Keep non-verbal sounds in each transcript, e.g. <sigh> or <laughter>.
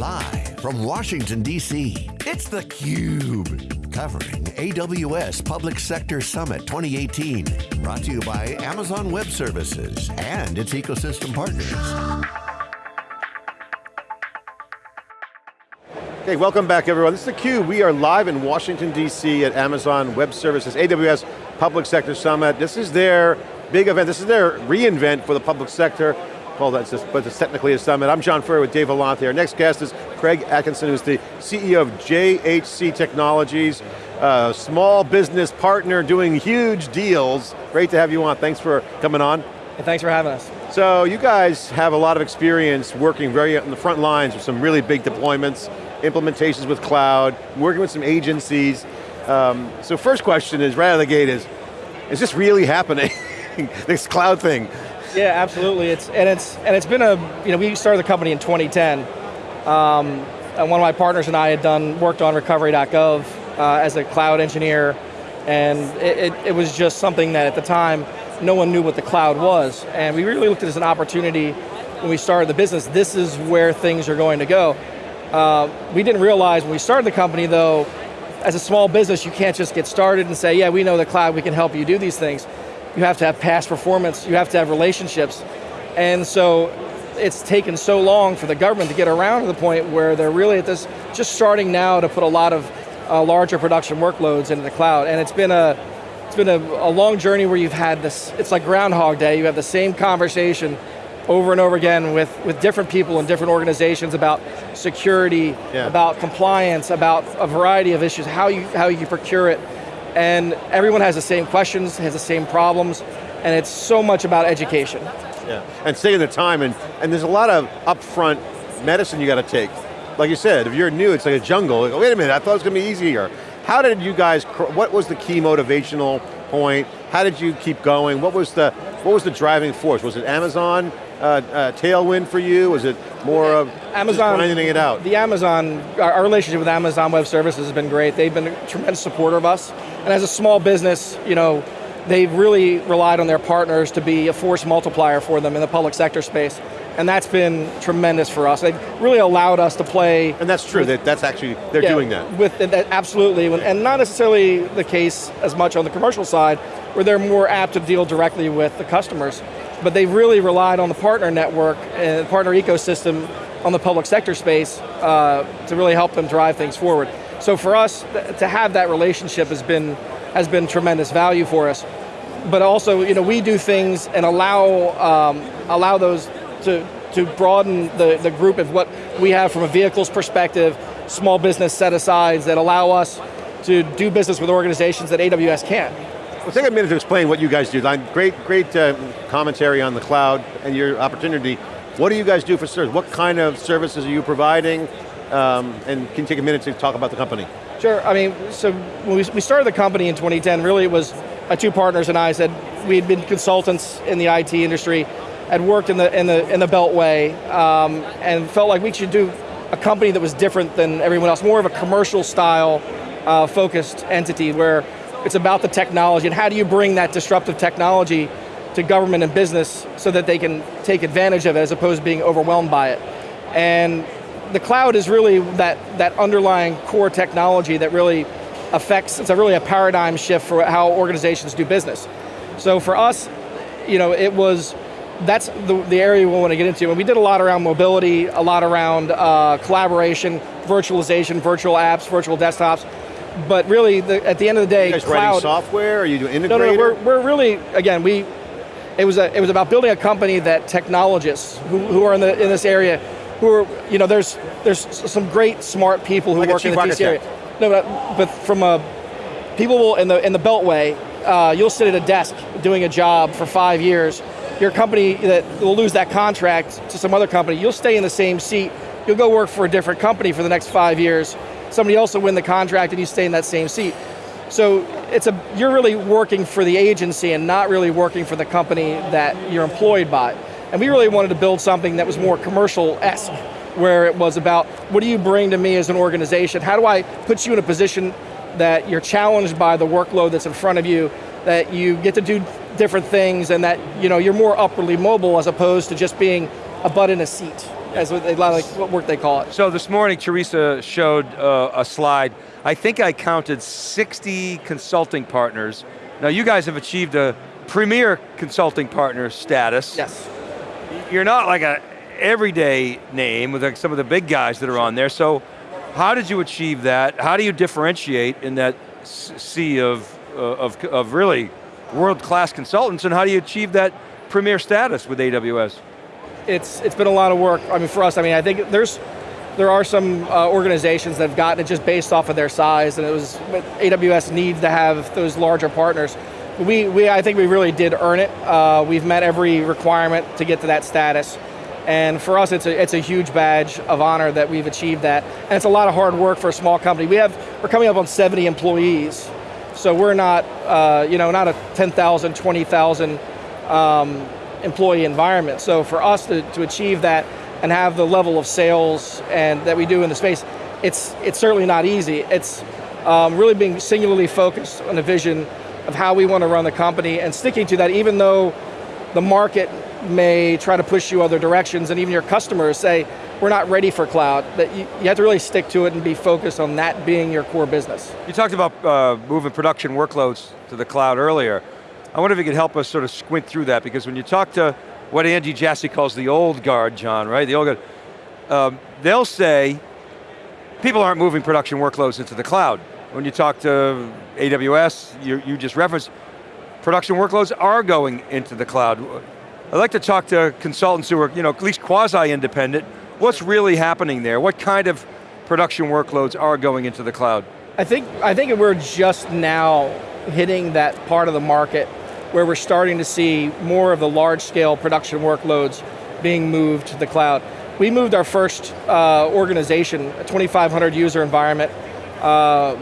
Live from Washington, D.C., it's theCUBE. Covering AWS Public Sector Summit 2018. Brought to you by Amazon Web Services and its ecosystem partners. Okay, welcome back everyone. This is theCUBE. We are live in Washington, D.C. at Amazon Web Services, AWS Public Sector Summit. This is their big event. This is their reInvent for the public sector. That's just, but it's technically a summit. I'm John Furrier with Dave Vellante. Our next guest is Craig Atkinson, who's the CEO of JHC Technologies, uh, small business partner doing huge deals. Great to have you on, thanks for coming on. And thanks for having us. So you guys have a lot of experience working very on the front lines with some really big deployments, implementations with cloud, working with some agencies. Um, so first question is, right out of the gate is, is this really happening? <laughs> this cloud thing. Yeah, absolutely. It's and it's and it's been a you know we started the company in 2010. Um, and one of my partners and I had done worked on recovery.gov uh, as a cloud engineer, and it, it, it, was just something that at the time no one knew what the cloud was, and we really looked at it as an opportunity when we started the business. This is where things are going to go. Uh, we didn't realize when we started the company though, as a small business, you can't just get started and say, yeah, we know the cloud, we can help you do these things you have to have past performance, you have to have relationships. And so it's taken so long for the government to get around to the point where they're really at this, just starting now to put a lot of uh, larger production workloads into the cloud. And it's been a, it's been a, a long journey where you've had this, it's like Groundhog Day, you have the same conversation over and over again with, with different people in different organizations about security, yeah. about compliance, about a variety of issues, how you, how you procure it, and everyone has the same questions, has the same problems, and it's so much about education. Yeah, and taking the time, and, and there's a lot of upfront medicine you got to take. Like you said, if you're new, it's like a jungle. Like, wait a minute, I thought it was going to be easier. How did you guys, what was the key motivational point? How did you keep going? What was the, what was the driving force? Was it Amazon uh, uh, tailwind for you? Was it more of Amazon, grinding it out? The Amazon, our, our, relationship with Amazon Web Services has been great. They've been a tremendous supporter of us. And as a small business, you know, they've really relied on their partners to be a force multiplier for them in the public sector space. And that's been tremendous for us. They've really allowed us to play. And that's true, with, that's actually, they're yeah, doing that. With that, Absolutely, and not necessarily the case as much on the commercial side, where they're more apt to deal directly with the customers but they've really relied on the partner network and partner ecosystem on the public sector space uh, to really help them drive things forward. So for us, to have that relationship has been, has been tremendous value for us. But also, you know, we do things and allow, um, allow those to, to broaden the, the group of what we have from a vehicles perspective, small business set-asides that allow us to do business with organizations that AWS can't. Well, take a minute to explain what you guys do. Great, great uh, commentary on the cloud and your opportunity. What do you guys do for service? What kind of services are you providing? Um, and can you take a minute to talk about the company? Sure, I mean, so when we, started the company in 2010, really it was my two partners and I said, we had been consultants in the IT industry, had worked in the, in the, in the Beltway, um, and felt like we should do a company that was different than everyone else, more of a commercial style uh, focused entity where it's about the technology and how do you bring that disruptive technology to government and business so that they can take advantage of it as opposed to being overwhelmed by it. And the cloud is really that, that underlying core technology that really affects, it's a really a paradigm shift for how organizations do business. So for us, you know, it was, that's the, the area we want to get into. And we did a lot around mobility, a lot around uh, collaboration, virtualization, virtual apps, virtual desktops, but really, the, at the end of the day, you guys cloud, writing software? Are you doing integrator? No, no, we're, we're really, again, we, it was, a, it was about building a company that technologists who, who are in, the, in this area, who are, you know, there's, there's some great smart people who like work in the DC area. No, but, but from a, people will, in the, in the Beltway, uh, you'll sit at a desk doing a job for five years, your company that will lose that contract to some other company, you'll stay in the same seat, you'll go work for a different company for the next five years, somebody else will win the contract and you stay in that same seat. So it's a, you're really working for the agency and not really working for the company that you're employed by. And we really wanted to build something that was more commercial-esque, where it was about, what do you bring to me as an organization? How do I put you in a position that you're challenged by the workload that's in front of you, that you get to do different things and that you know, you're more upwardly mobile as opposed to just being a butt in a seat. as what, they, like what work they call it. So this morning, Teresa showed uh, a slide. I think I counted 60 consulting partners. Now you guys have achieved a premier consulting partner status. Yes. You're not like a everyday name with like some of the big guys that are on there, so how did you achieve that? How do you differentiate in that sea of, uh, of, of really world-class consultants, and how do you achieve that premier status with AWS? It's, it's been a lot of work, I mean for us, I mean I think there's, there are some uh, organizations that have gotten it just based off of their size, and it was, AWS needs to have those larger partners. We, we, I think we really did earn it. Uh, we've met every requirement to get to that status. And for us, it's a, it's a huge badge of honor that we've achieved that. And it's a lot of hard work for a small company. We have, we're coming up on 70 employees. So we're not, uh, you know, not a 10,000, 20,000 um, employee environment. So for us to, to achieve that and have the level of sales and that we do in the space, it's, it's certainly not easy. It's um, really being singularly focused on the vision of how we want to run the company and sticking to that even though the market may try to push you other directions and even your customers say, we're not ready for cloud, that you, you have to really stick to it and be focused on that being your core business. You talked about uh, moving production workloads to the cloud earlier. I wonder if you could help us sort of squint through that because when you talk to what Andy Jassy calls the old guard, John, right? The old guard, um, they'll say, people aren't moving production workloads into the cloud. When you talk to AWS, you, you just referenced, production workloads are going into the cloud. I'd like to talk to consultants who are, you know, at least quasi-independent. What's really happening there? What kind of production workloads are going into the cloud? I think, I think we're just now hitting that part of the market where we're starting to see more of the large scale production workloads being moved to the cloud. We moved our first uh, organization, a 2,500 user environment, uh,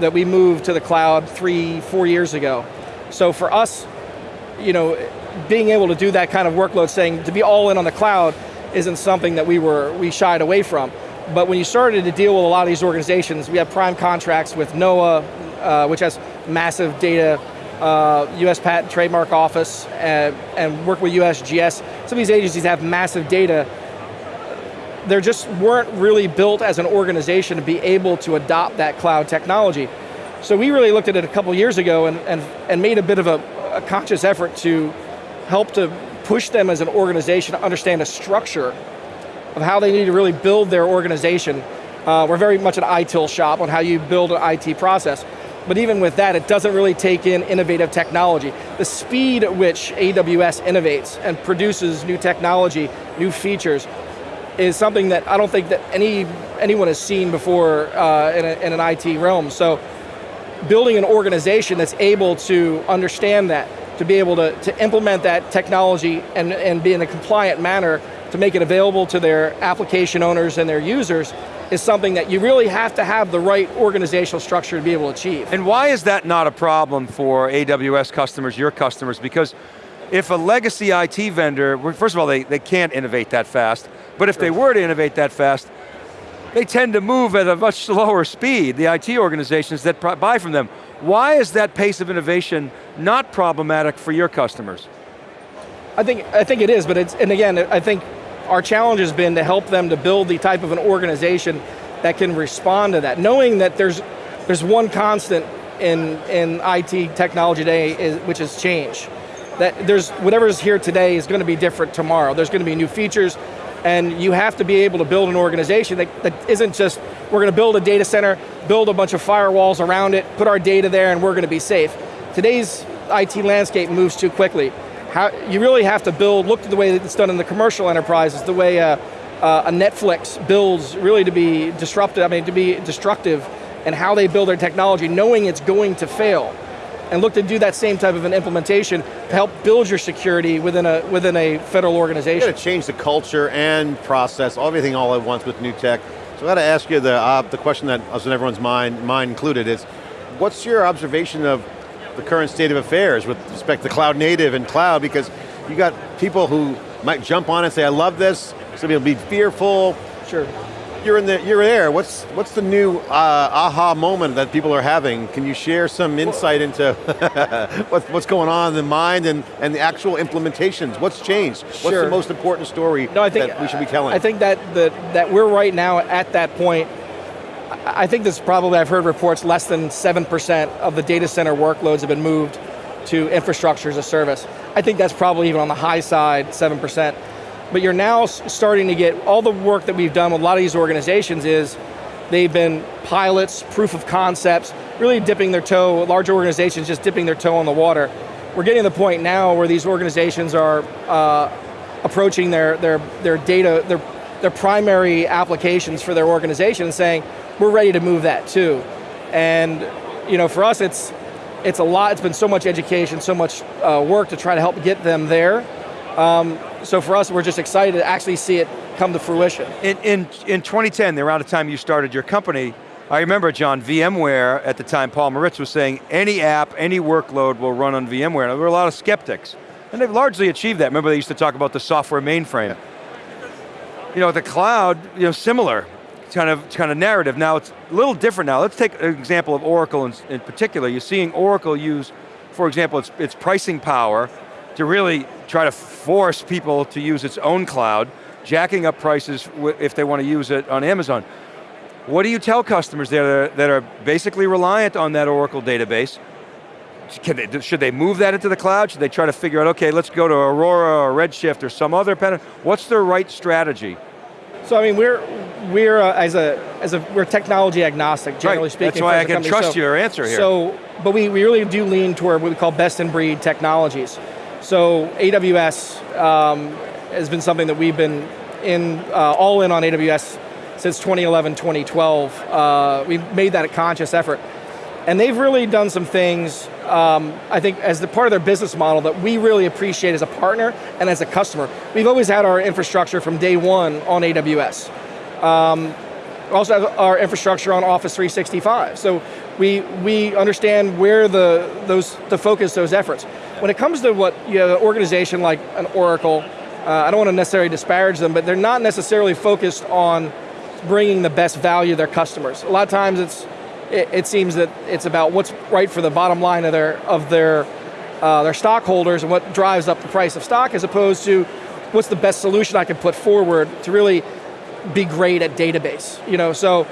that we moved to the cloud three, four years ago. So for us, you know, being able to do that kind of workload, saying to be all in on the cloud isn't something that we were we shied away from. But when you started to deal with a lot of these organizations, we have prime contracts with NOAA, uh, which has massive data, uh, US Patent Trademark Office, uh, and work with USGS. Some of these agencies have massive data. They just weren't really built as an organization to be able to adopt that cloud technology. So we really looked at it a couple years ago and, and, and made a bit of a, a conscious effort to help to push them as an organization to understand a structure of how they need to really build their organization. Uh, we're very much an ITIL shop on how you build an IT process. But even with that, it doesn't really take in innovative technology. The speed at which AWS innovates and produces new technology, new features, is something that I don't think that any anyone has seen before uh, in, a, in an IT realm. So building an organization that's able to understand that, to be able to, to implement that technology and, and be in a compliant manner to make it available to their application owners and their users is something that you really have to have the right organizational structure to be able to achieve. And why is that not a problem for AWS customers, your customers? Because if a legacy IT vendor, first of all, they, they can't innovate that fast, but if they were to innovate that fast, they tend to move at a much slower speed, the IT organizations that buy from them. Why is that pace of innovation not problematic for your customers? I think, I think it is, but it's, and again, I think our challenge has been to help them to build the type of an organization that can respond to that, knowing that there's, there's one constant in, in IT technology today, is, which is change. That there's, whatever's here today is going to be different tomorrow. There's going to be new features, and you have to be able to build an organization that, that isn't just, we're going to build a data center, build a bunch of firewalls around it, put our data there, and we're going to be safe. Today's IT landscape moves too quickly. How, you really have to build, look at the way that it's done in the commercial enterprises, the way a, a Netflix builds really to be disruptive, I mean to be destructive, and how they build their technology, knowing it's going to fail and look to do that same type of an implementation to help build your security within a, within a federal organization. You got to change the culture and process, everything all at once with new tech. So I got to ask you the, uh, the question that was in everyone's mind, mine included, is what's your observation of the current state of affairs with respect to cloud native and cloud, because you got people who might jump on and say, I love this, some people be fearful. Sure. You're in the, you're there. What's what's the new uh, aha moment that people are having? Can you share some insight into <laughs> what's, what's going on in the mind and, and the actual implementations? What's changed? What's Sure. the most important story No, I think that we should be telling? I think that the, that we're right now at that point. I I think this probably I've heard reports less than seven percent of the data center workloads have been moved to infrastructure as a service. I think that's probably even on the high side, seven percent. But you're now starting to get all the work that we've done with a lot of these organizations is they've been pilots, proof of concepts, really dipping their toe. Large organizations just dipping their toe in the water. We're getting to the point now where these organizations are uh, approaching their, their, their data, their, their primary applications for their organization and saying, we're ready to move that too. And you know, for us, it's, it's a lot, it's been so much education, so much uh, work to try to help get them there. Um, so for us, we're just excited to actually see it come to fruition. In, in, in 2010, the around the time you started your company, I remember, John, VMware, at the time, Paul Maritz was saying, any app, any workload will run on VMware. And there were a lot of skeptics. And they've largely achieved that. Remember they used to talk about the software mainframe. You know, the cloud, you know, similar kind of, kind of narrative. Now it's a little different now. Let's take an example of Oracle in, in particular. You're seeing Oracle use, for example, its, its pricing power to really try to force people to use its own cloud, jacking up prices if they want to use it on Amazon. What do you tell customers that are, that are basically reliant on that Oracle database? Can they, should they move that into the cloud? Should they try to figure out, okay, let's go to Aurora or Redshift or some other pen? What's the right strategy? So I mean, we're we're uh, as a as a we're technology agnostic, generally Right, speaking. that's why I can company. trust So- your answer here. So, but we, we really do lean toward what we call best in breed technologies. So AWS um, has been something that we've been in uh, all in on AWS since 2011, 2012. Uh, we've made that a conscious effort. And they've really done some things, um, I think, as the part of their business model that we really appreciate as a partner and as a customer. We've always had our infrastructure from day one on AWS. We also have our infrastructure on Office 365. So we, we understand where the, those, to focus those efforts. When it comes to what you have an organization like an Oracle, uh, I don't want to necessarily disparage them, but they're not necessarily focused on bringing the best value to their customers. A lot of times it's, it, it seems that it's about what's right for the bottom line of their, of their, uh, their stockholders and what drives up the price of stock as opposed to what's the best solution I can put forward to really be great at database. You know, so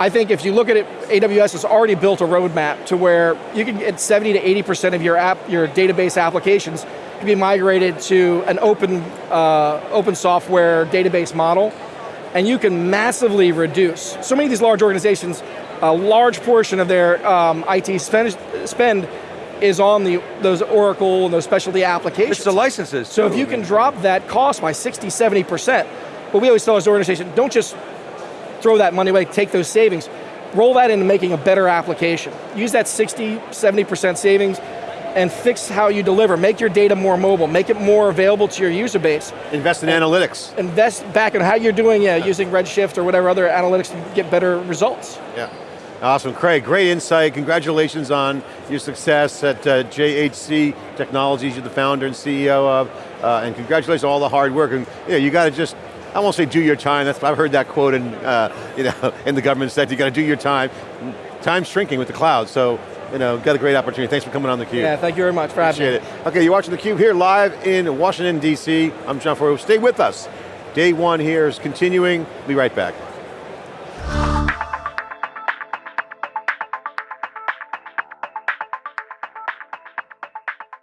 I think if you look at it, AWS has already built a roadmap to where you can get 70 to 80% of your app, your database applications can be migrated to an open, uh, open software database model, and you can massively reduce. So many of these large organizations, a large portion of their um, IT spend, spend is on the those Oracle and those specialty applications. It's the licenses. So if you can drop that cost by 60, 70%, but we always tell as an organization, don't just throw that money away, take those savings, roll that into making a better application. Use that 60, 70% savings and fix how you deliver. Make your data more mobile, make it more available to your user base. Invest in analytics. Invest back in how you're doing yeah, using Redshift or whatever other analytics to get better results. Yeah. Awesome, Craig, great insight. Congratulations on your success at uh, JHC Technologies, you're the founder and CEO of, uh, and congratulations on all the hard work. And you, know, you got to just, I won't say do your time, That's I've heard that quote in, uh, you know, <laughs> in the government sector, you got to do your time. Time's shrinking with the cloud, so you know, got a great opportunity. Thanks for coming on theCUBE. Yeah, thank you very much for having me. Appreciate it. Okay, you're watching theCUBE here live in Washington, D.C. I'm John Furrier. Stay with us. Day one here is continuing. Be right back.